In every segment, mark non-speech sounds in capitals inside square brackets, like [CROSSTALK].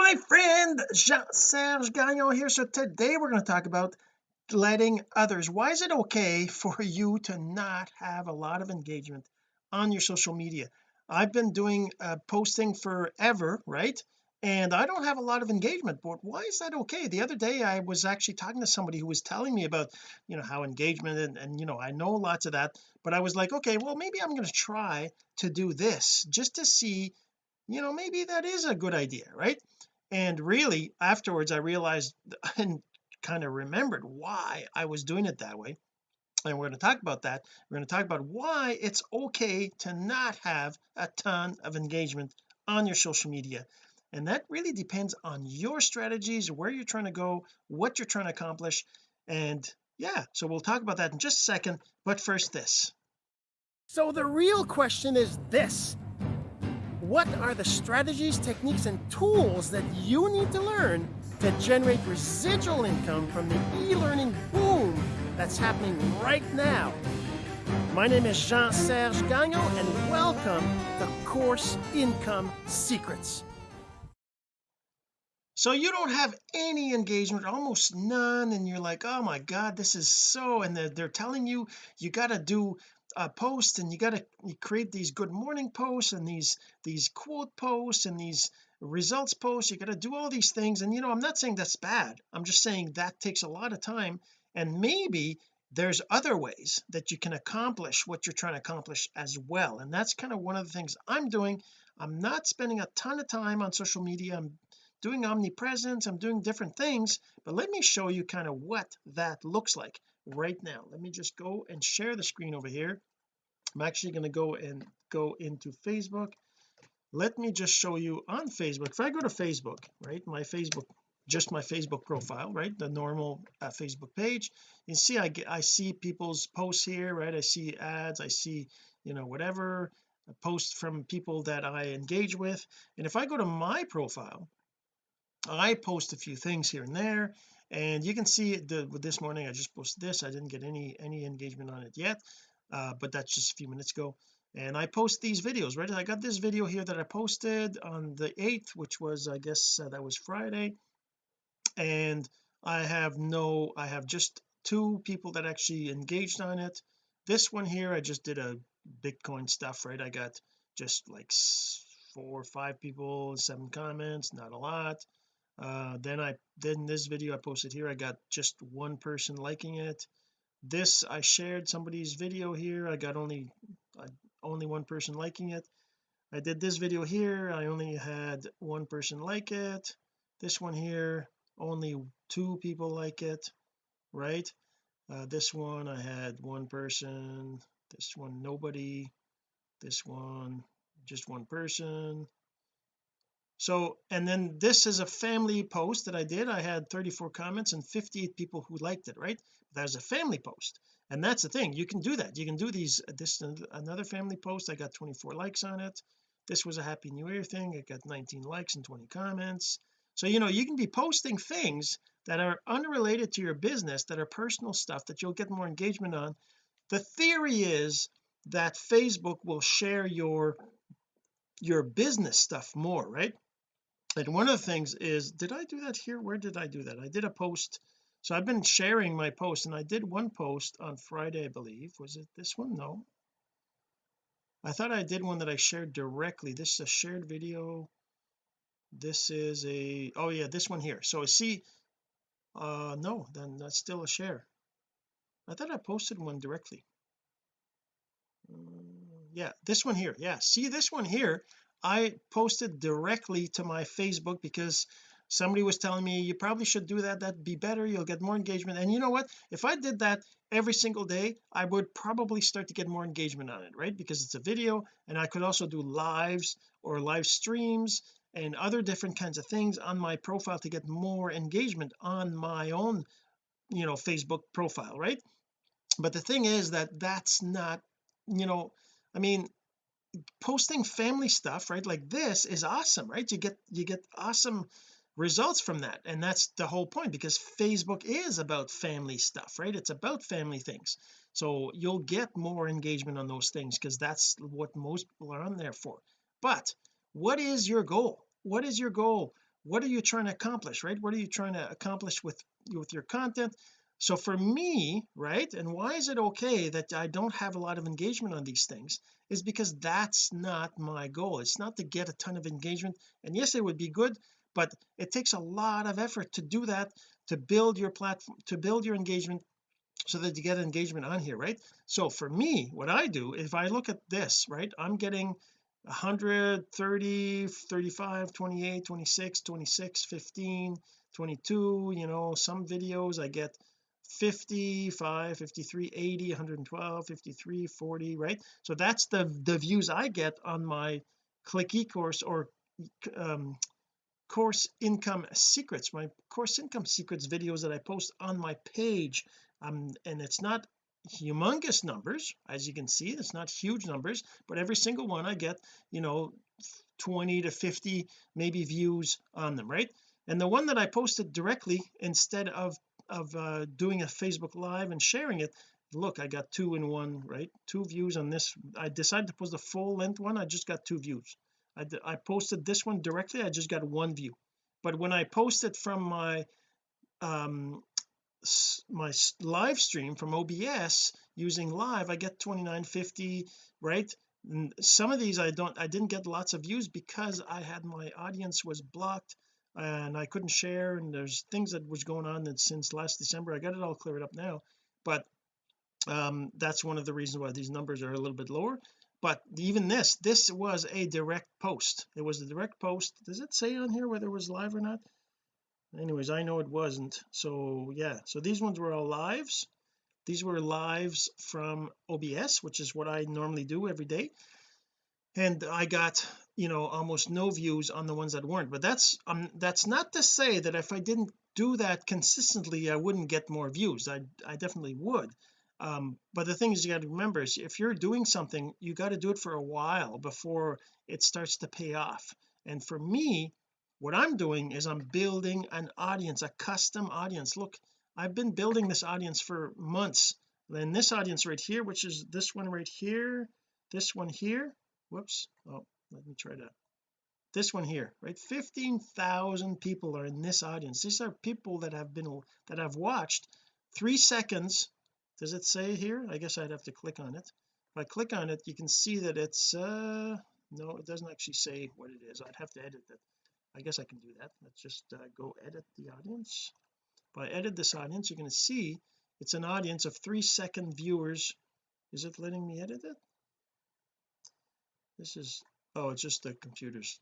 my friend Jean-Serge Gagnon here. So today we're going to talk about letting others. Why is it okay for you to not have a lot of engagement on your social media? I've been doing uh, posting forever right? And I don't have a lot of engagement but why is that okay? The other day I was actually talking to somebody who was telling me about you know how engagement and, and you know I know lots of that but I was like okay well maybe I'm going to try to do this just to see you know maybe that is a good idea right and really afterwards I realized [LAUGHS] and kind of remembered why I was doing it that way. And we're going to talk about that. We're going to talk about why it's okay to not have a ton of engagement on your social media. And that really depends on your strategies where you're trying to go what you're trying to accomplish. And yeah so we'll talk about that in just a second. But first this. So the real question is this what are the strategies techniques and tools that you need to learn to generate residual income from the e-learning boom that's happening right now? My name is Jean-Serge Gagnon and welcome to Course Income Secrets. So you don't have any engagement almost none and you're like oh my god this is so and they're, they're telling you you got to do Uh, a post and you got to create these good morning posts and these these quote posts and these results posts. You got to do all these things. And you know I'm not saying that's bad. I'm just saying that takes a lot of time. And maybe there's other ways that you can accomplish what you're trying to accomplish as well. And that's kind of one of the things I'm doing. I'm not spending a ton of time on social media. I'm doing omnipresence. I'm doing different things. But let me show you kind of what that looks like right now. Let me just go and share the screen over here. I'm actually going to go and go into Facebook. Let me just show you on Facebook. If I go to Facebook right my Facebook just my Facebook profile right the normal uh, Facebook page you see I get I see people's posts here right? I see ads I see you know whatever posts from people that I engage with. And if I go to my profile I post a few things here and there and you can see the with this morning I just posted this I didn't get any any engagement on it yet uh, but that's just a few minutes ago. And I post these videos right? I got this video here that I posted on the 8th which was I guess uh, that was Friday. And I have no I have just two people that actually engaged on it. This one here I just did a Bitcoin stuff right? I got just like four or five people seven comments not a lot uh, then I then this video I posted here I got just one person liking it. This I shared somebody's video here I got only uh, only one person liking it. I did this video here I only had one person like it. This one here only two people like it right? Uh, this one I had one person this one nobody this one just one person so and then this is a family post that I did. I had 34 comments and 58 people who liked it right? That's a family post and that's the thing. You can do that. You can do these this another family post. I got 24 likes on it. This was a happy new year thing. I got 19 likes and 20 comments. So you know you can be posting things that are unrelated to your business that are personal stuff that you'll get more engagement on. The theory is that Facebook will share your your business stuff more right and one of the things is did I do that here? Where did I do that? I did a post so I've been sharing my post and I did one post on Friday I believe. Was it this one? No. I thought I did one that I shared directly. This is a shared video. This is a oh yeah this one here. So I see uh no then that's still a share. I thought I posted one directly. Um, yeah this one here. Yeah see this one here I posted directly to my Facebook because somebody was telling me you probably should do that. That'd be better. You'll get more engagement. And you know what? If I did that every single day I would probably start to get more engagement on it right? Because it's a video and I could also do lives or live streams and other different kinds of things on my profile to get more engagement on my own you know Facebook profile right? But the thing is that that's not you know I mean posting family stuff right? Like this is awesome right? You get you get awesome results from that. And that's the whole point because Facebook is about family stuff right? It's about family things. So you'll get more engagement on those things because that's what most people are on there for. But what is your goal? What is your goal? What are you trying to accomplish right? What are you trying to accomplish with with your content so for me right and why is it okay that I don't have a lot of engagement on these things is because that's not my goal. It's not to get a ton of engagement and yes it would be good but it takes a lot of effort to do that to build your platform to build your engagement so that you get engagement on here right? So for me what I do if I look at this right I'm getting 130 35 28 26 26 15 22 you know some videos I get 55 53 80 112 53 40 right? So that's the the views I get on my click ecourse or um course income secrets my course income secrets videos that I post on my page. Um and it's not humongous numbers as you can see it's not huge numbers but every single one I get you know 20 to 50 maybe views on them right? And the one that I posted directly instead of of uh, doing a Facebook live and sharing it. Look I got two in one right? Two views on this. I decided to post the full length one. I just got two views. I, I posted this one directly. I just got one view. But when I posted from my um my live stream from OBS using live I get 2950 right? And some of these I don't I didn't get lots of views because I had my audience was blocked and I couldn't share and there's things that was going on that since last December I got it all cleared up now but um that's one of the reasons why these numbers are a little bit lower but even this this was a direct post. It was a direct post. Does it say on here whether it was live or not? Anyways I know it wasn't so yeah so these ones were all lives. These were lives from OBS which is what I normally do every day and I got you know almost no views on the ones that weren't. But that's um that's not to say that if I didn't do that consistently I wouldn't get more views. I I definitely would. Um but the thing is you got to remember is if you're doing something you got to do it for a while before it starts to pay off. And for me what I'm doing is I'm building an audience a custom audience. Look I've been building this audience for months. Then this audience right here which is this one right here this one here whoops oh let me try that. This one here right? 15,000 people are in this audience. These are people that have been that have watched three seconds. Does it say here? I guess I'd have to click on it. If I click on it you can see that it's uh no it doesn't actually say what it is. I'd have to edit that. I guess I can do that. Let's just uh, go edit the audience. If I edit this audience you're going to see it's an audience of three second viewers. Is it letting me edit it? This is oh it's just the computer's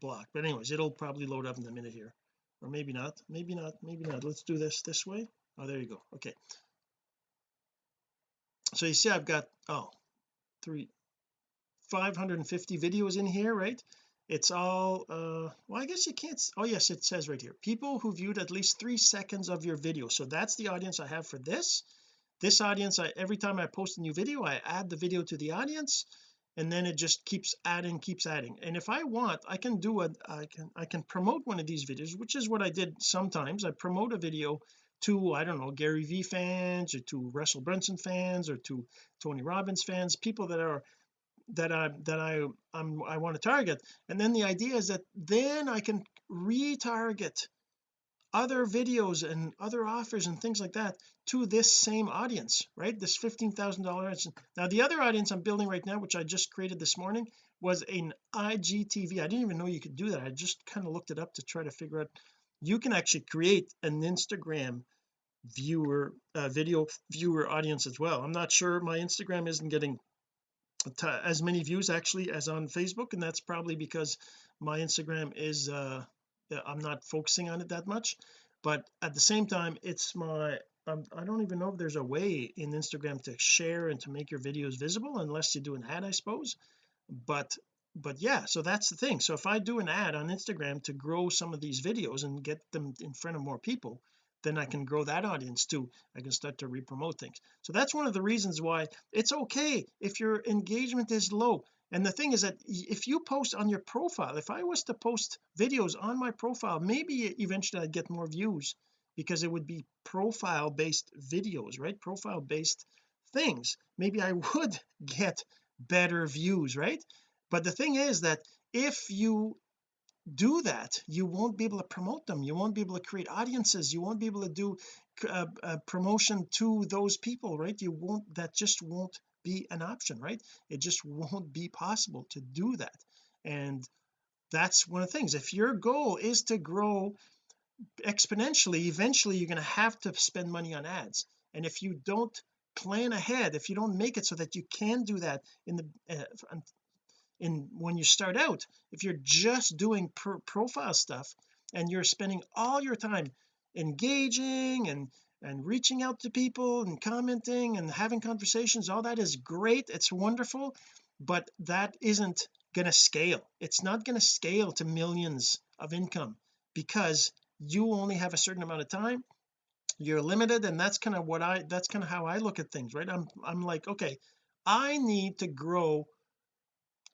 block. But anyways it'll probably load up in a minute here. Or maybe not. Maybe not. Maybe not. Let's do this this way. Oh there you go. Okay. So you see I've got oh three 550 videos in here right? It's all uh well I guess you can't oh yes it says right here people who viewed at least three seconds of your video. So that's the audience I have for this. This audience I every time I post a new video I add the video to the audience and then it just keeps adding keeps adding. And if I want I can do a I can I can promote one of these videos which is what I did sometimes. I promote a video to I don't know Gary V fans or to Russell Brunson fans or to Tony Robbins fans people that are that I that I I'm I want to target. And then the idea is that then I can retarget other videos and other offers and things like that to this same audience right? This $15,000 now the other audience I'm building right now which I just created this morning was an IGTV I didn't even know you could do that. I just kind of looked it up to try to figure out. You can actually create an Instagram viewer uh, video viewer audience as well. I'm not sure my Instagram isn't getting as many views actually as on Facebook and that's probably because my Instagram is uh I'm not focusing on it that much. But at the same time it's my um, I don't even know if there's a way in Instagram to share and to make your videos visible unless you do an ad I suppose. But but yeah so that's the thing. So if I do an ad on Instagram to grow some of these videos and get them in front of more people then I can grow that audience too. I can start to re-promote things. So that's one of the reasons why it's okay if your engagement is low. And the thing is that if you post on your profile if I was to post videos on my profile maybe eventually I'd get more views because it would be profile based videos right? Profile based things. Maybe I [LAUGHS] would get better views right? But the thing is that if you do that you won't be able to promote them. You won't be able to create audiences. You won't be able to do uh, uh, promotion to those people right? You won't that just won't be an option right? It just won't be possible to do that. And that's one of the things. If your goal is to grow exponentially eventually you're going to have to spend money on ads. And if you don't plan ahead if you don't make it so that you can do that in the uh, in when you start out if you're just doing profile stuff and you're spending all your time engaging and and reaching out to people and commenting and having conversations all that is great it's wonderful but that isn't going to scale. It's not going to scale to millions of income because you only have a certain amount of time you're limited and that's kind of what I that's kind of how I look at things right? I'm I'm like okay I need to grow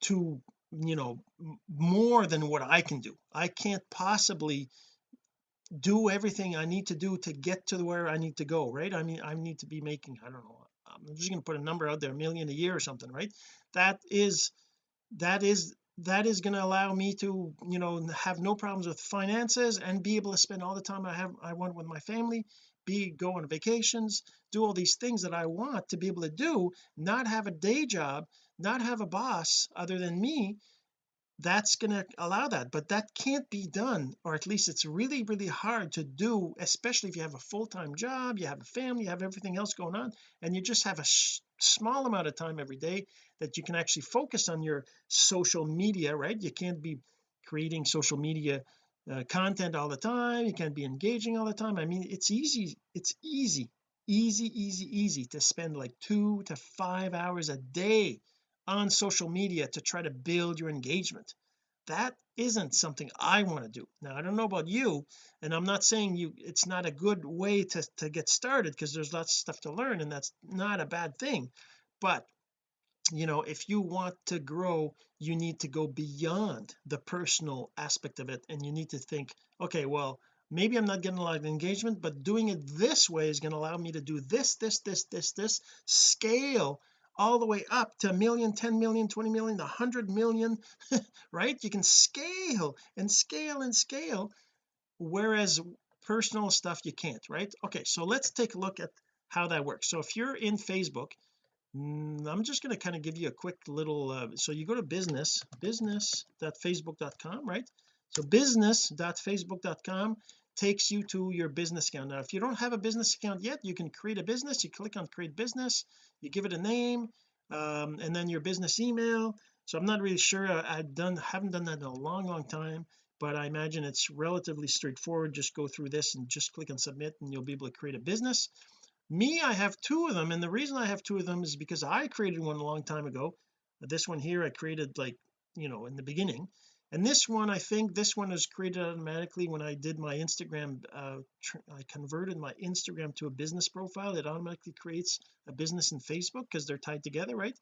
to you know more than what I can do. I can't possibly do everything I need to do to get to where I need to go right? I mean I need to be making I don't know I'm just going to put a number out there a million a year or something right? That is that is that is going to allow me to you know have no problems with finances and be able to spend all the time I have I want with my family be go on vacations do all these things that I want to be able to do not have a day job not have a boss other than me that's going to allow that but that can't be done or at least it's really really hard to do especially if you have a full-time job you have a family you have everything else going on and you just have a small amount of time every day that you can actually focus on your social media right? You can't be creating social media uh, content all the time you can't be engaging all the time. I mean it's easy it's easy easy easy easy to spend like two to five hours a day on social media to try to build your engagement. That isn't something I want to do. Now I don't know about you and I'm not saying you it's not a good way to to get started because there's lots of stuff to learn and that's not a bad thing. But you know if you want to grow you need to go beyond the personal aspect of it and you need to think okay well maybe I'm not getting a lot of engagement but doing it this way is going to allow me to do this this this this this scale all the way up to a million 10 million 20 million 100 million [LAUGHS] right? You can scale and scale and scale whereas personal stuff you can't right? Okay so let's take a look at how that works. So if you're in Facebook mm, I'm just going to kind of give you a quick little uh, so you go to business business.facebook.com right? So business.facebook.com takes you to your business account. Now if you don't have a business account yet you can create a business. You click on create business. You give it a name um, and then your business email. So I'm not really sure. I, have done haven't done that in a long long time but I imagine it's relatively straightforward. Just go through this and just click on submit and you'll be able to create a business. Me I have two of them and the reason I have two of them is because I created one a long time ago. This one here I created like you know in the beginning and this one I think this one is created automatically when I did my Instagram uh, I converted my Instagram to a business profile. It automatically creates a business in Facebook because they're tied together right?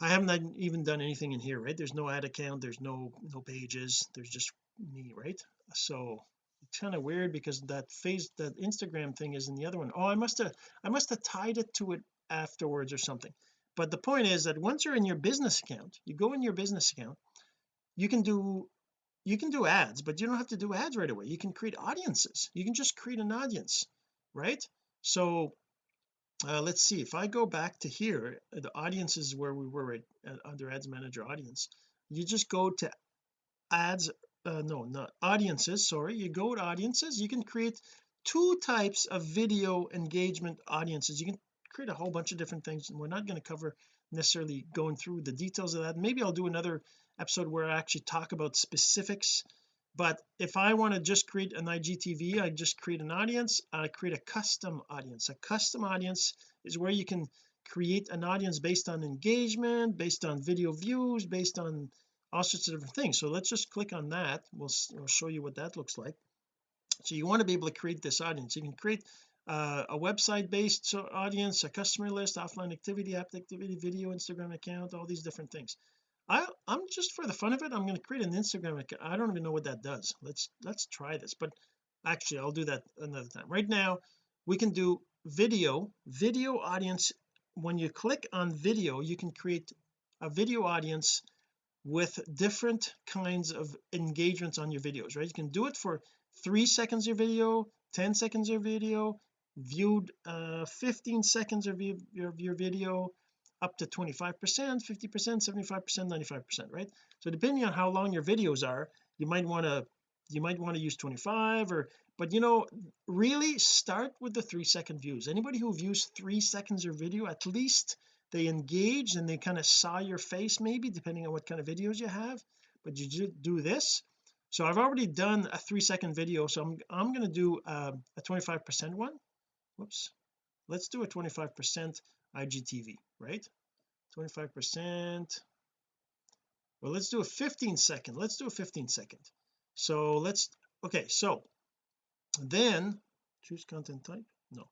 I haven't even done anything in here right? There's no ad account there's no no pages there's just me right? So it's kind of weird because that face that Instagram thing is in the other one. Oh I must have I must have tied it to it afterwards or something. But the point is that once you're in your business account you go in your business account you can do you can do ads but you don't have to do ads right away. You can create audiences. You can just create an audience right? So uh, let's see. If I go back to here the audience is where we were at, at under ads manager audience you just go to ads uh, no not audiences sorry. You go to audiences. You can create two types of video engagement audiences. You can create a whole bunch of different things and we're not going to cover necessarily going through the details of that. Maybe I'll do another episode where I actually talk about specifics. But if I want to just create an IGTV I just create an audience I create a custom audience. A custom audience is where you can create an audience based on engagement based on video views based on all sorts of different things. So let's just click on that. We'll, we'll show you what that looks like. So you want to be able to create this audience. You can create uh, a website based audience a customer list offline activity app activity video Instagram account all these different things I I'm just for the fun of it I'm going to create an Instagram account. I don't even know what that does. Let's let's try this but actually I'll do that another time. Right now we can do video video audience. When you click on video you can create a video audience with different kinds of engagements on your videos right? You can do it for three seconds of video 10 seconds of video viewed uh 15 seconds of your, your, your video up to 25 percent 50 percent 75 percent 95 percent right? So depending on how long your videos are you might want to you might want to use 25 or but you know really start with the three second views. Anybody who views three seconds of video at least they engage and they kind of saw your face maybe depending on what kind of videos you have but you do this. So I've already done a three second video so I'm I'm going to do uh, a 25 percent one. Whoops. Let's do a 25 percent IGTV right? 25 percent. Well let's do a 15 second let's do a 15 second. So let's okay so then choose content type? No.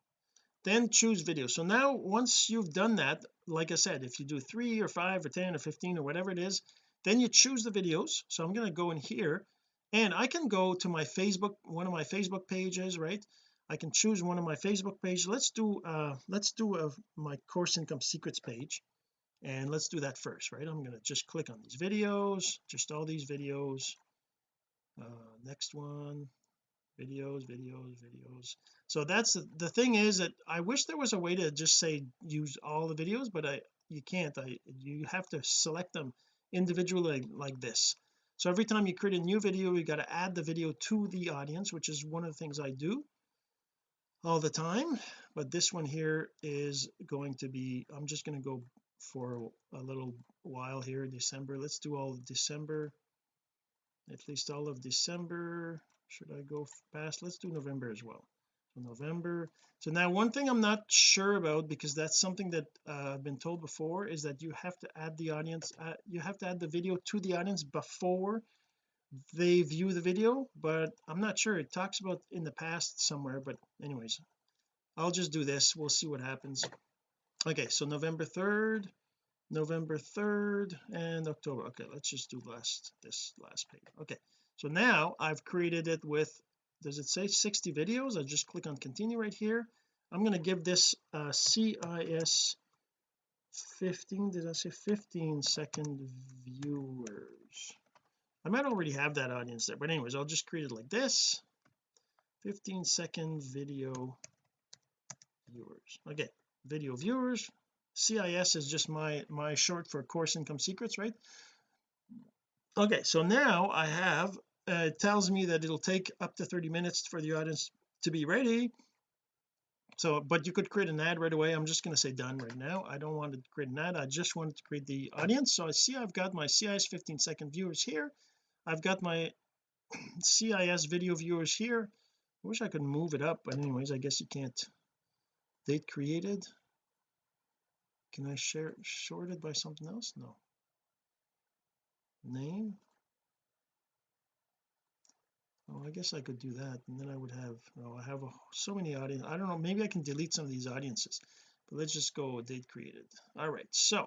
Then choose video. So now once you've done that like I said if you do three or five or 10 or 15 or whatever it is then you choose the videos. So I'm going to go in here and I can go to my Facebook one of my Facebook pages right I can choose one of my Facebook pages. Let's do uh let's do a, my course income secrets page and let's do that first right? I'm going to just click on these videos just all these videos. Uh next one videos videos videos. So that's the, the thing is that I wish there was a way to just say use all the videos but I you can't. I you have to select them individually like, like this. So every time you create a new video you got to add the video to the audience which is one of the things I do all the time but this one here is going to be I'm just going to go for a little while here December. Let's do all December at least all of December. Should I go past? Let's do November as well. So November so now one thing I'm not sure about because that's something that uh, I've been told before is that you have to add the audience uh, you have to add the video to the audience before they view the video but I'm not sure. It talks about in the past somewhere but anyways I'll just do this. We'll see what happens. Okay so November 3rd November 3rd and October. Okay let's just do last this last page. Okay so now I've created it with does it say 60 videos? I just click on continue right here. I'm going to give this uh, CIS 15 did I say 15 second viewers I might already have that audience there but anyways I'll just create it like this. 15 second video viewers. Okay video viewers. CIS is just my my short for course income secrets right? Okay so now I have uh, it tells me that it'll take up to 30 minutes for the audience to be ready. So but you could create an ad right away. I'm just going to say done right now. I don't want to create an ad. I just wanted to create the audience. So I see I've got my CIS 15 second viewers here I've got my CIS video viewers here. I wish I could move it up but anyways I guess you can't date created. Can I share shorted by something else? No. Name? Oh I guess I could do that and then I would have oh I have a, so many audience I don't know maybe I can delete some of these audiences but let's just go date created. All right so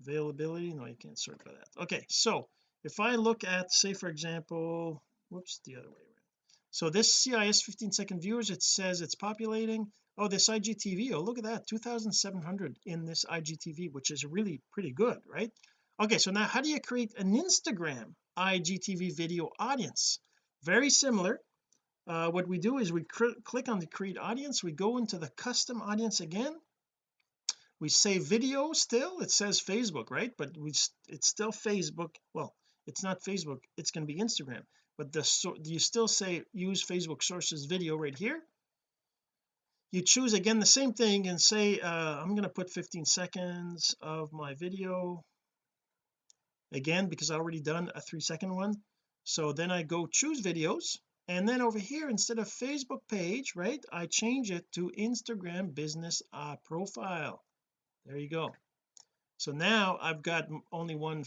availability no you can't sort by that. Okay so if I look at say for example whoops the other way around. So this CIS 15 second viewers it says it's populating. Oh this IGTV oh look at that 2700 in this IGTV which is really pretty good right? Okay so now how do you create an Instagram IGTV video audience? Very similar. Uh, what we do is we click on the create audience. We go into the custom audience again. We say video still. It says Facebook right? But we it's still Facebook. Well it's not Facebook it's going to be Instagram. But the so you still say use Facebook sources video right here? You choose again the same thing and say uh, I'm going to put 15 seconds of my video again because I already done a three second one. So then I go choose videos and then over here instead of Facebook page right I change it to Instagram business uh, profile. There you go. So now I've got only one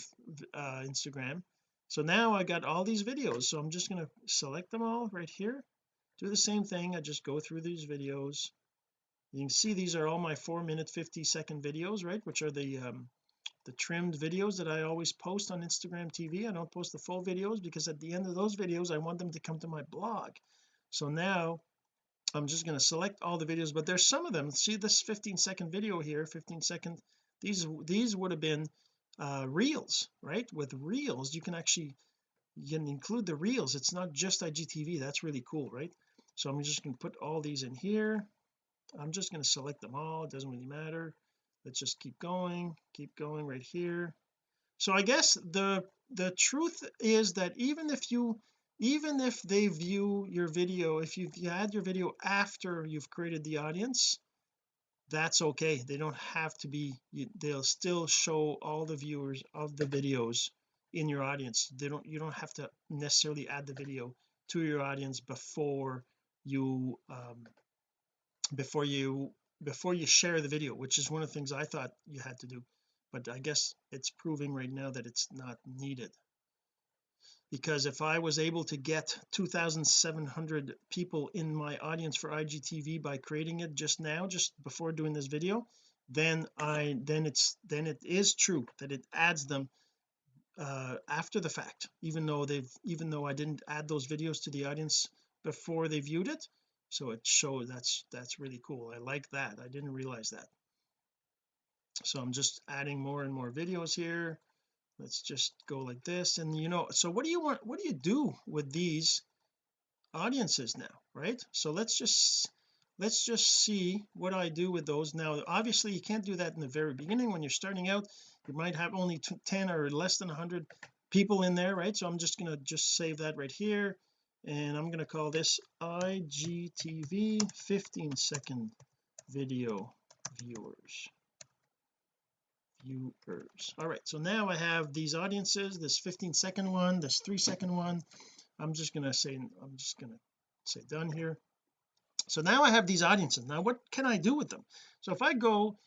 uh, Instagram so now I got all these videos so I'm just going to select them all right here. Do the same thing I just go through these videos. You can see these are all my four minute 50 second videos right which are the um, the trimmed videos that I always post on Instagram TV I don't post the full videos because at the end of those videos I want them to come to my blog. So now I'm just going to select all the videos but there's some of them. See this 15 second video here 15 second these these would have been uh reels right? With reels you can actually you can include the reels. It's not just IGTV that's really cool right? So I'm just going to put all these in here. I'm just going to select them all. It doesn't really matter. Let's just keep going keep going right here. So I guess the the truth is that even if you even if they view your video if you add your video after you've created the audience that's okay. They don't have to be they'll still show all the viewers of the videos in your audience. They don't you don't have to necessarily add the video to your audience before you um before you before you share the video which is one of the things I thought you had to do. But I guess it's proving right now that it's not needed because if I was able to get 2700 people in my audience for IGTV by creating it just now just before doing this video then I then it's then it is true that it adds them uh after the fact even though they've even though I didn't add those videos to the audience before they viewed it. So it shows that's that's really cool. I like that. I didn't realize that. So I'm just adding more and more videos here let's just go like this. And you know so what do you want what do you do with these audiences now right? So let's just let's just see what I do with those. Now obviously you can't do that in the very beginning. When you're starting out you might have only 10 or less than 100 people in there right? So I'm just going to just save that right here. And I'm going to call this IGTV 15 second video viewers viewers. All right so now I have these audiences this 15 second one this three second one. I'm just to say I'm just to say done here. So now I have these audiences. Now what can I do with them? So if I go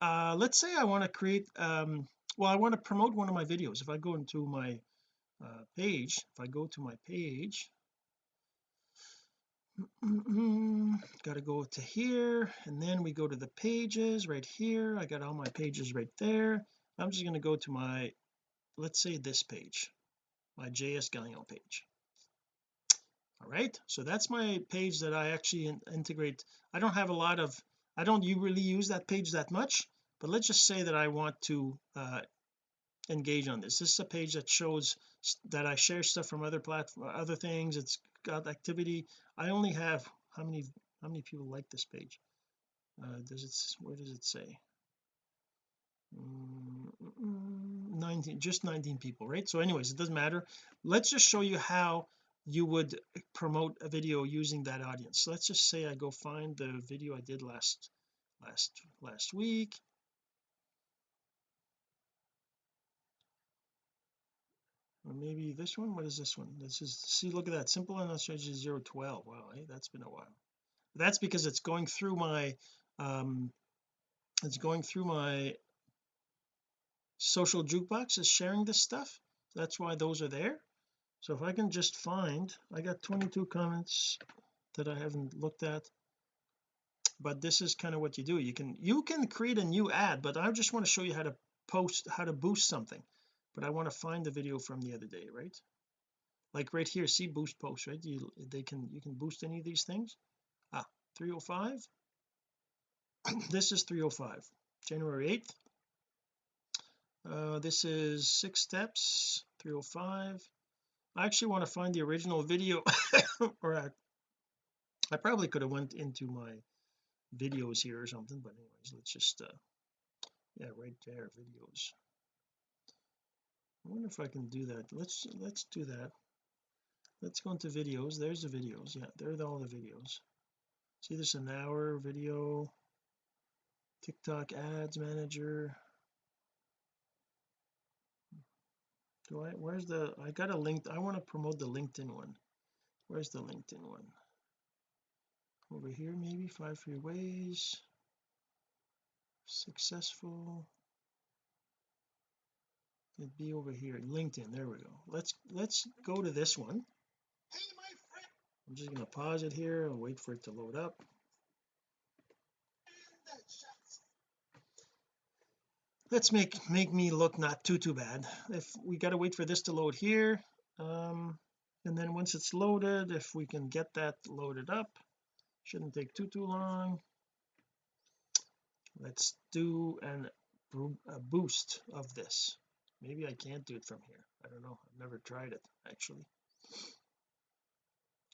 uh let's say I want to create um well I want to promote one of my videos. If I go into my uh, page if I go to my page got to go to here and then we go to the pages right here. I got all my pages right there. I'm just going to go to my let's say this page my JS Gagnon page. All right so that's my page that I actually in integrate. I don't have a lot of I don't you really use that page that much but let's just say that I want to uh engage on this. This is a page that shows that I share stuff from other platform other things. It's got activity. I only have how many how many people like this page? Uh does it where does it say? Mm, 19 just 19 people right? So anyways it doesn't matter. Let's just show you how you would promote a video using that audience. So let's just say I go find the video I did last last last week maybe this one? What is this one? This is see look at that. Simple and strategy 012 wow hey, that's been a while. That's because it's going through my um it's going through my social jukebox is sharing this stuff. That's why those are there. So if I can just find I got 22 comments that I haven't looked at. But this is kind of what you do. You can you can create a new ad but I just want to show you how to post how to boost something but I want to find the video from the other day right? Like right here see boost post right? You they can you can boost any of these things? Ah 305 [CLEARS THROAT] this is 305 January 8th uh this is six steps 305 I actually want to find the original video [LAUGHS] or I, I probably could have went into my videos here or something but anyways let's just uh yeah right there videos I wonder if I can do that. Let's let's do that. Let's go into videos. There's the videos. Yeah there are all the videos. See there's an hour video. TikTok ads manager. Do I where's the I got a link I want to promote the LinkedIn one. Where's the LinkedIn one? Over here maybe five free ways. Successful it'd be over here LinkedIn. There we go. Let's let's go to this one. Hey my friend. I'm just going to pause it here and wait for it to load up. Let's make make me look not too too bad. If we got to wait for this to load here um and then once it's loaded if we can get that loaded up shouldn't take too too long. Let's do an a boost of this maybe I can't do it from here. I don't know. I've never tried it actually.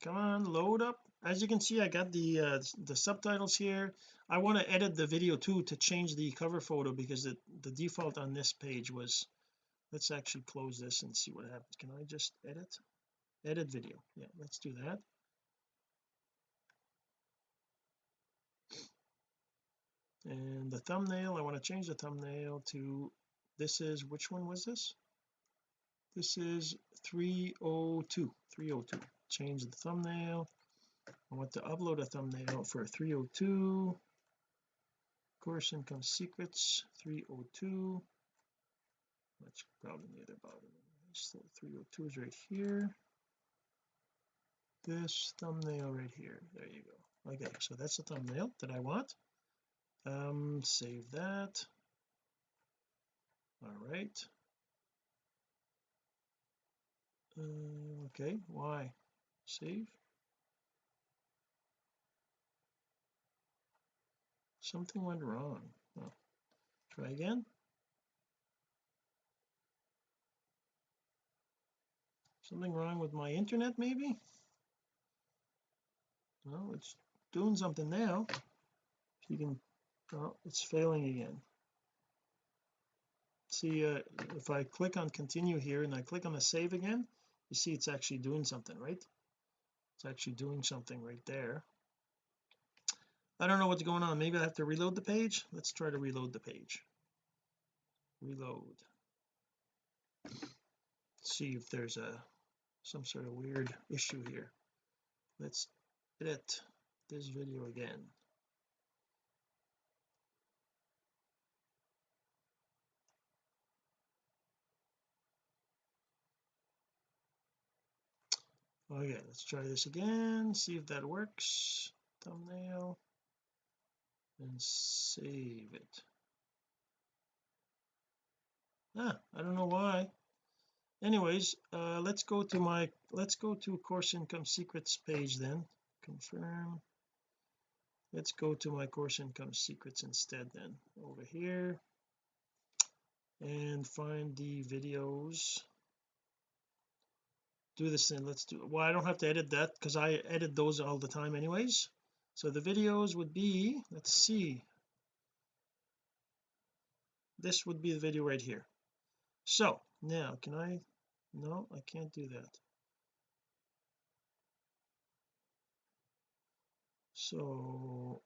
Come on load up. As you can see I got the uh, the subtitles here. I want to edit the video too to change the cover photo because it, the default on this page was let's actually close this and see what happens. Can I just edit? Edit video. Yeah let's do that. And the thumbnail I want to change the thumbnail to this is which one was this? This is 302 302 change the thumbnail. I want to upload a thumbnail for 302 course income secrets 302 that's probably near the bottom so 302 is right here. This thumbnail right here. There you go. Okay so that's the thumbnail that I want. Um save that all right. Uh, okay why? Save. Something went wrong. Oh. try again. Something wrong with my internet maybe? Well it's doing something now. If you can oh it's failing again see uh, if I click on continue here and I click on the save again you see it's actually doing something right? It's actually doing something right there. I don't know what's going on. Maybe I have to reload the page? Let's try to reload the page. Reload. See if there's a some sort of weird issue here. Let's edit this video again okay let's try this again see if that works. Thumbnail. And save it. Ah I don't know why. Anyways uh let's go to my let's go to course income secrets page then. Confirm. Let's go to my course income secrets instead then over here. And find the videos do this and let's do well I don't have to edit that because I edit those all the time anyways. So the videos would be let's see. This would be the video right here. So now can I no I can't do that. So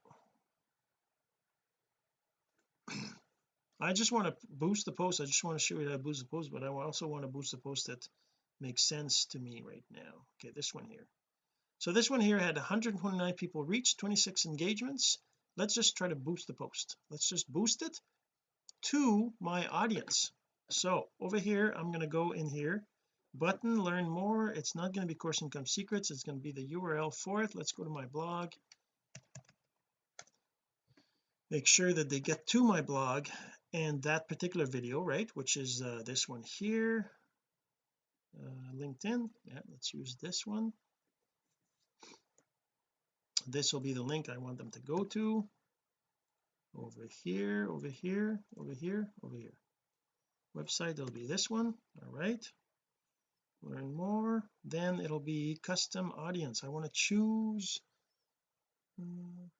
[CLEARS THROAT] I just want to boost the post. I just want to show you how to boost the post but I also want to boost the post that makes sense to me right now. Okay this one here. So this one here had 129 people reached 26 engagements. Let's just try to boost the post. Let's just boost it to my audience. So over here I'm going to go in here button learn more. It's not going to be course income secrets. It's going to be the URL for it. Let's go to my blog. Make sure that they get to my blog and that particular video right which is uh, this one here uh, LinkedIn. Yeah let's use this one. This will be the link I want them to go to. Over here over here over here over here. Website it'll be this one. All right. Learn more. Then it'll be custom audience. I want to choose um,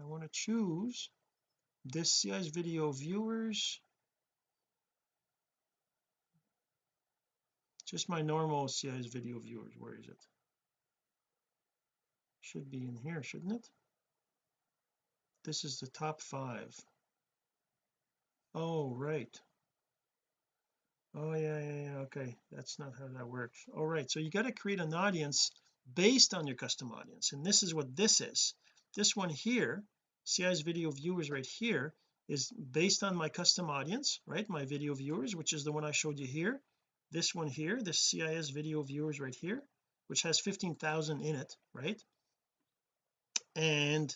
I want to choose this CIS video viewers just my normal CIS video viewers where is it. Should be in here shouldn't it? This is the top five. Oh right. Oh yeah yeah yeah okay. That's not how that works. All right so you got to create an audience based on your custom audience and this is what this is. This one here CIS video viewers right here is based on my custom audience right? My video viewers which is the one I showed you here this one here this CIS video viewers right here which has 15,000 in it right? And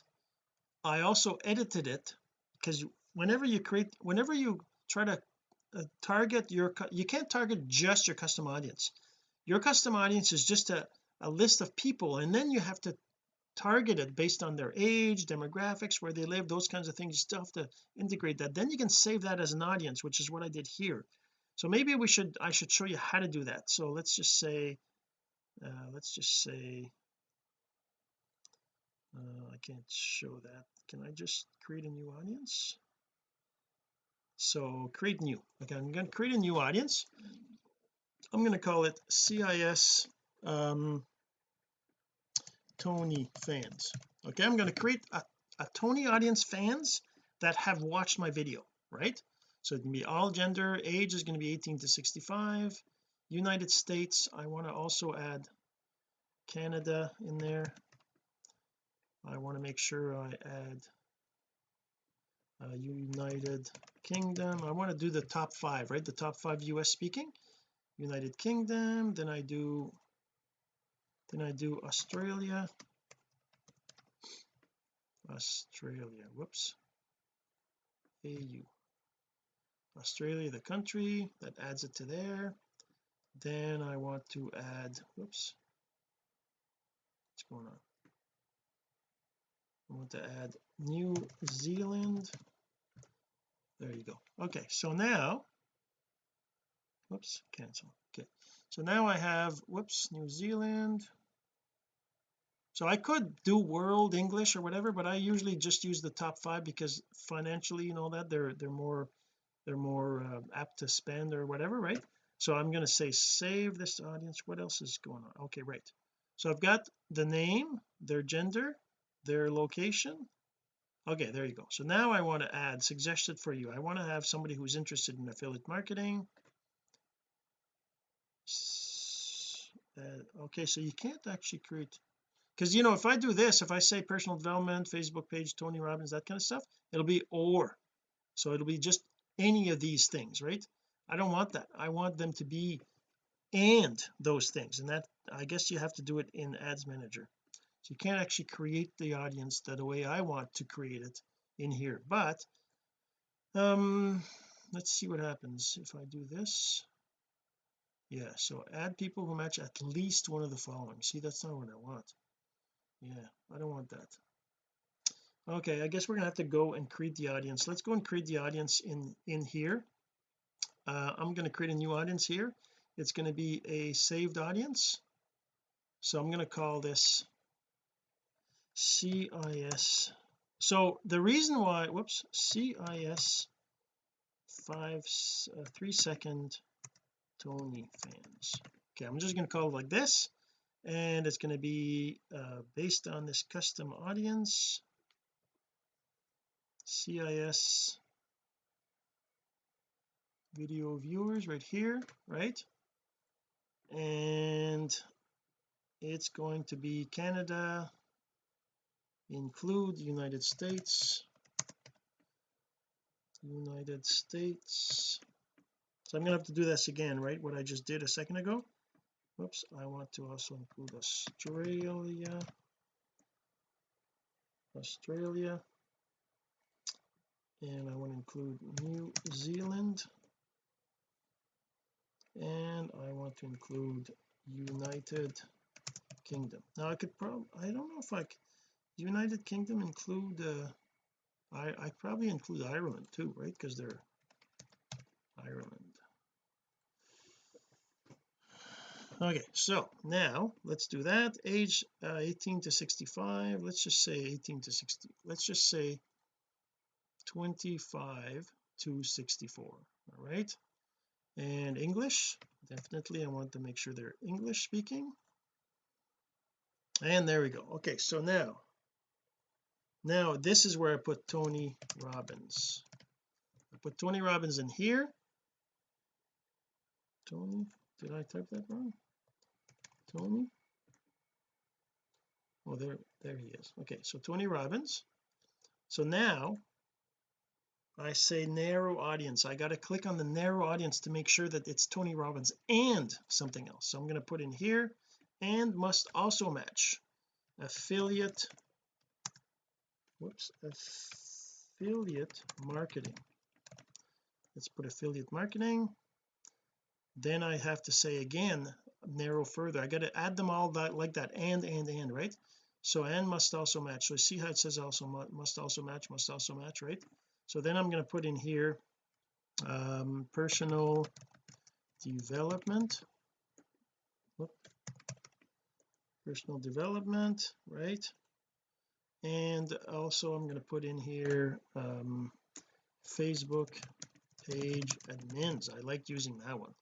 I also edited it because whenever you create whenever you try to uh, target your you can't target just your custom audience. Your custom audience is just a, a list of people and then you have to targeted based on their age demographics where they live those kinds of things you still have to integrate that. Then you can save that as an audience which is what I did here so maybe we should I should show you how to do that. So let's just say uh, let's just say uh, I can't show that. Can I just create a new audience? So create new. Okay I'm going to create a new audience. I'm going to call it CIS um Tony fans. Okay I'm going to create a, a Tony audience fans that have watched my video right so it can be all gender. Age is going to be 18 to 65 United States I want to also add Canada in there. I want to make sure I add uh, United Kingdom. I want to do the top five right? The top five US speaking. United Kingdom then I do then I do Australia. Australia whoops. AU Australia the country that adds it to there. Then I want to add whoops what's going on? I want to add New Zealand. There you go. Okay so now whoops cancel. Okay so now I have whoops New Zealand. So I could do world English or whatever but I usually just use the top five because financially and all that they're they're more they're more uh, apt to spend or whatever right? So I'm going to say save this audience. What else is going on? Okay right. So I've got the name their gender their location. Okay there you go. So now I want to add suggested for you I want to have somebody who's interested in affiliate marketing. Uh, okay so you can't actually create because you know if I do this if I say personal development Facebook page Tony Robbins that kind of stuff it'll be or. So it'll be just any of these things right? I don't want that. I want them to be and those things and that I guess you have to do it in ads manager. So you can't actually create the audience that the way I want to create it in here but um let's see what happens if I do this. Yeah so add people who match at least one of the following. See that's not what I want. Yeah I don't want that okay I guess we're gonna have to go and create the audience. Let's go and create the audience in in here. Uh, I'm going to create a new audience here. It's going to be a saved audience. So I'm going to call this CIS so the reason why whoops CIS five uh, three second Tony fans. Okay I'm just going to call it like this and it's going to be uh, based on this custom audience CIS video viewers right here right? And it's going to be Canada include United States United States. So I'm gonna have to do this again right? What I just did a second ago. Whoops I want to also include Australia. Australia and I want to include New Zealand. And I want to include United Kingdom. Now I could probably I don't know if I could United Kingdom include uh I I probably include Ireland too right? Because they're Ireland. Okay so now let's do that. Age uh, 18 to 65 let's just say 18 to 60 let's just say 25 to 64 all right? And English definitely I want to make sure they're English speaking. And there we go. Okay so now now this is where I put Tony Robbins. I put Tony Robbins in here. Tony did I type that wrong? Tony? Oh there there he is. Okay so Tony Robbins. So now I say narrow audience. I got to click on the narrow audience to make sure that it's Tony Robbins and something else. So I'm going to put in here and must also match. Affiliate whoops affiliate marketing. Let's put affiliate marketing. Then I have to say again narrow further. I got to add them all that like that and and and right? So and must also match. So see how it says also must also match must also match right so then I'm going to put in here um, personal development. Whoop. personal development right? And also I'm going to put in here um, Facebook page admins. I like using that one.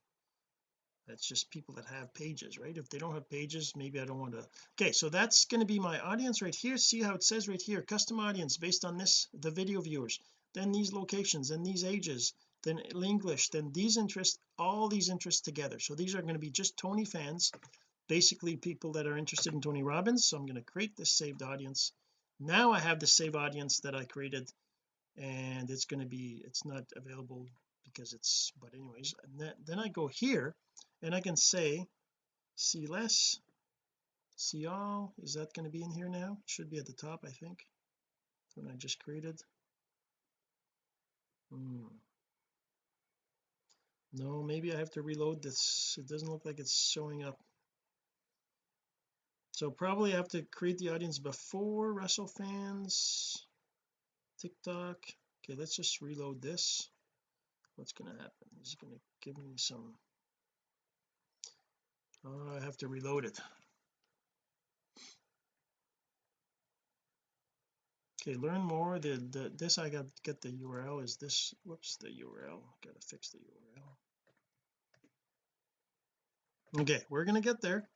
That's just people that have pages right? If they don't have pages maybe I don't want to okay so that's going to be my audience right here. See how it says right here custom audience based on this the video viewers then these locations then these ages then English then these interests all these interests together. So these are going to be just Tony fans basically people that are interested in Tony Robbins. So I'm going to create this saved audience. Now I have the save audience that I created and it's going to be it's not available because it's but anyways then, then I go here and I can say see less. See all. Is that going to be in here now? It should be at the top I think when I just created hmm. no maybe I have to reload this. It doesn't look like it's showing up. So probably I have to create the audience before Wrestle fans TikTok. Okay let's just reload this. What's going to happen? Is it going to give me some? Oh, I have to reload it okay learn more. The, the this I got get the URL is this whoops the URL gotta fix the URL okay we're gonna get there.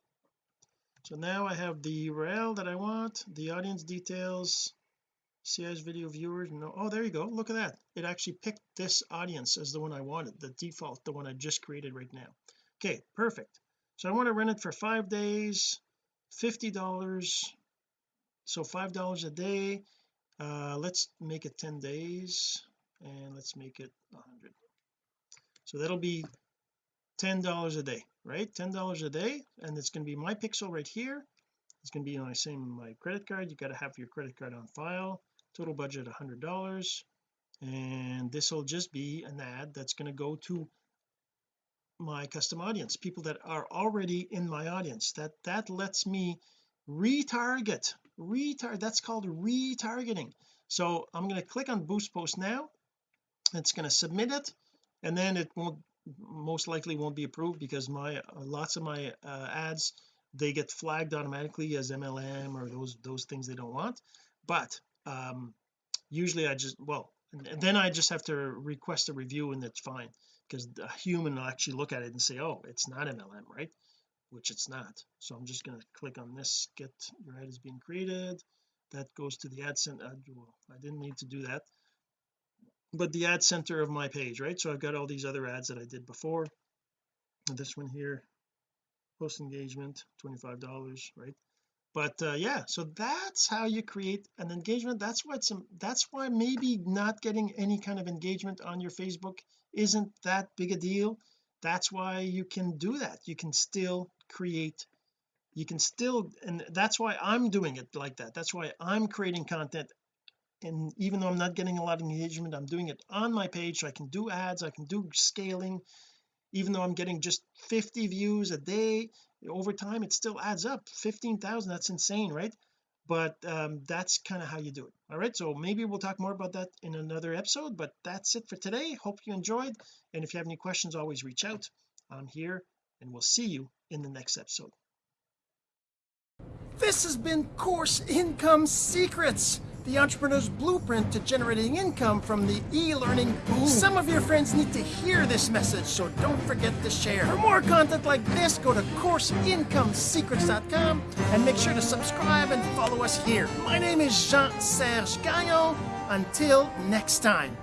So now I have the URL that I want the audience details CIS video viewers no oh there you go. Look at that. It actually picked this audience as the one I wanted the default the one I just created right now. Okay perfect. So I want to run it for five days $50 so five dollars a day uh let's make it 10 days and let's make it 100 so that'll be ten dollars a day right? Ten dollars a day and it's going to be my pixel right here. It's going to be on my same my credit card. You got to have your credit card on file. Total budget a hundred dollars. And this will just be an ad that's going to go to my custom audience people that are already in my audience. That that lets me retarget retarget that's called retargeting. So I'm going to click on boost post now. It's going to submit it and then it won't most likely won't be approved because my lots of my uh, ads they get flagged automatically as MLM or those those things they don't want. But um usually I just well then I just have to request a review and it's fine because a human will actually look at it and say oh it's not MLM right which it's not. So I'm just going to click on this get your ad is being created. That goes to the ad center uh, I didn't need to do that. But the ad center of my page right? So I've got all these other ads that I did before. This one here post engagement $25 right? But uh, yeah so that's how you create an engagement. That's why it's that's why maybe not getting any kind of engagement on your Facebook isn't that big a deal. That's why you can do that. You can still create you can still and that's why I'm doing it like that. That's why I'm creating content. And even though I'm not getting a lot of engagement I'm doing it on my page. So I can do ads I can do scaling. Even though I'm getting just 50 views a day over time it still adds up. 15,000 that's insane right? But um, that's kind of how you do it. All right so maybe we'll talk more about that in another episode but that's it for today. Hope you enjoyed. And if you have any questions always reach out. I'm here and we'll see you in the next episode this has been course income secrets the entrepreneur's blueprint to generating income from the e-learning boom. Some of your friends need to hear this message, so don't forget to share. For more content like this, go to CourseIncomeSecrets.com and make sure to subscribe and follow us here. My name is Jean-Serge Gagnon. Until next time.